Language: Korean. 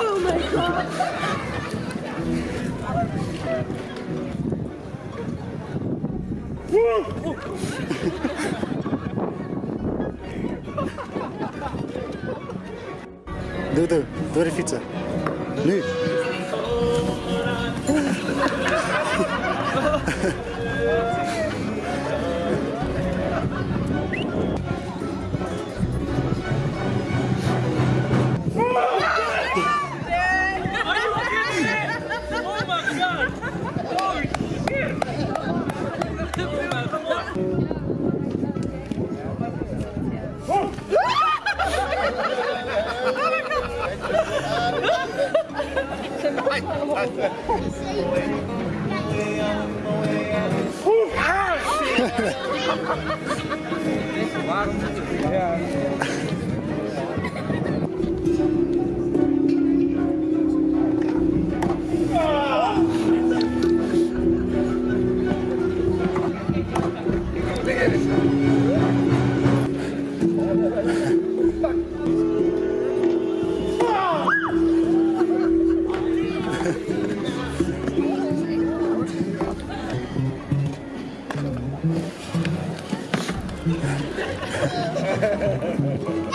Oh my god! Dudu, doar fiță. Nu. Yeah. Thank you.